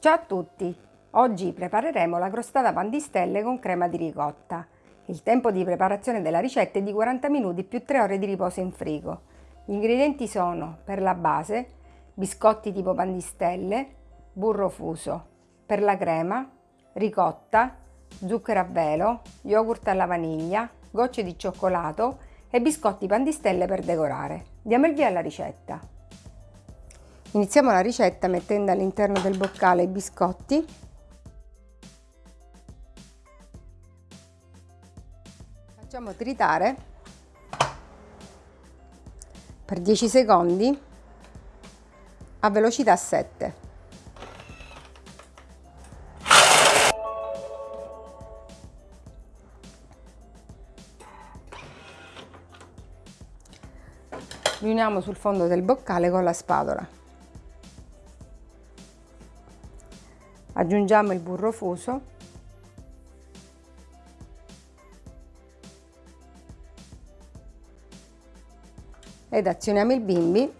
Ciao a tutti! Oggi prepareremo la crostata pan di stelle con crema di ricotta. Il tempo di preparazione della ricetta è di 40 minuti più 3 ore di riposo in frigo. Gli ingredienti sono per la base biscotti tipo pan di stelle, burro fuso, per la crema ricotta, zucchero a velo, yogurt alla vaniglia, gocce di cioccolato e biscotti pan di stelle per decorare. Diamo il via alla ricetta. Iniziamo la ricetta mettendo all'interno del boccale i biscotti. Facciamo tritare per 10 secondi a velocità 7 riuniamo sul fondo del boccale con la spatola aggiungiamo il burro fuso. Ed azioniamo il bimbi.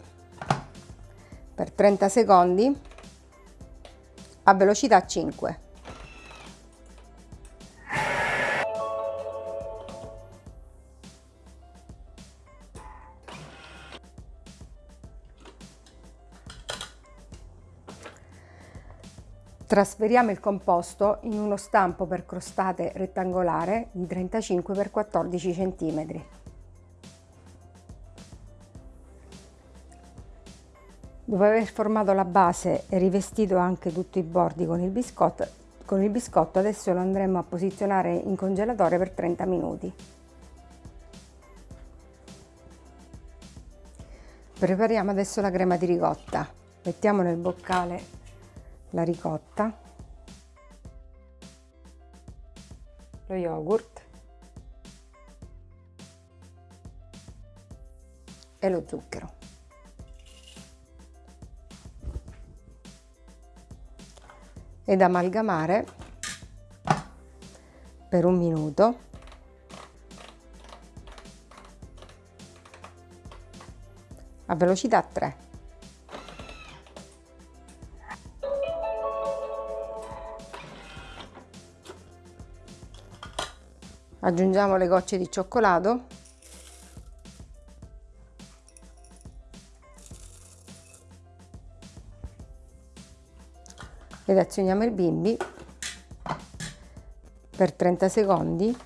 Per 30 secondi. A velocità 5 Trasferiamo il composto in uno stampo per crostate rettangolare di 35 x 14 cm. Dopo aver formato la base e rivestito anche tutti i bordi con il biscotto, con il biscotto adesso lo andremo a posizionare in congelatore per 30 minuti. Prepariamo adesso la crema di ricotta. Mettiamo nel boccale la ricotta, lo yogurt e lo zucchero. Ed amalgamare per un minuto a velocità 3. Aggiungiamo le gocce di cioccolato. Ed azioniamo il bimbi per 30 secondi.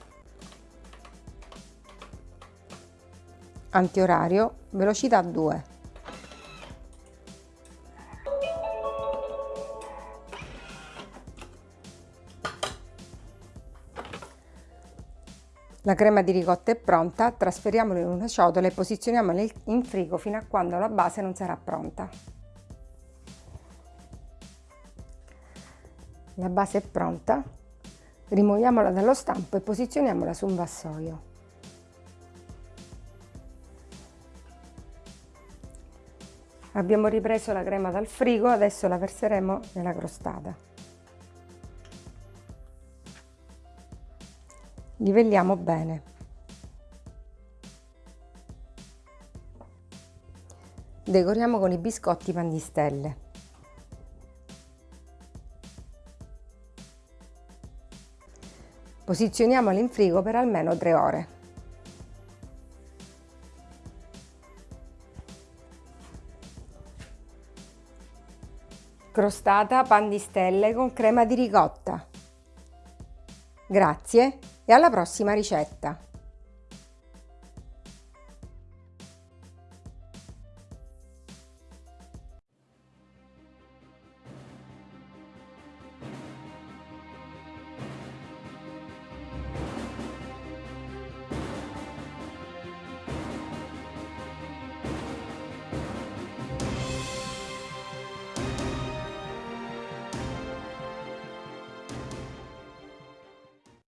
Antiorario velocità 2 La crema di ricotta è pronta, trasferiamola in una ciotola e posizioniamola in frigo fino a quando la base non sarà pronta. La base è pronta, rimuoviamola dallo stampo e posizioniamola su un vassoio. Abbiamo ripreso la crema dal frigo, adesso la verseremo nella crostata. Livelliamo bene. Decoriamo con i biscotti pan di stelle. Posizioniamoli in frigo per almeno 3 ore. Crostata pan di stelle con crema di ricotta. Grazie e alla prossima ricetta!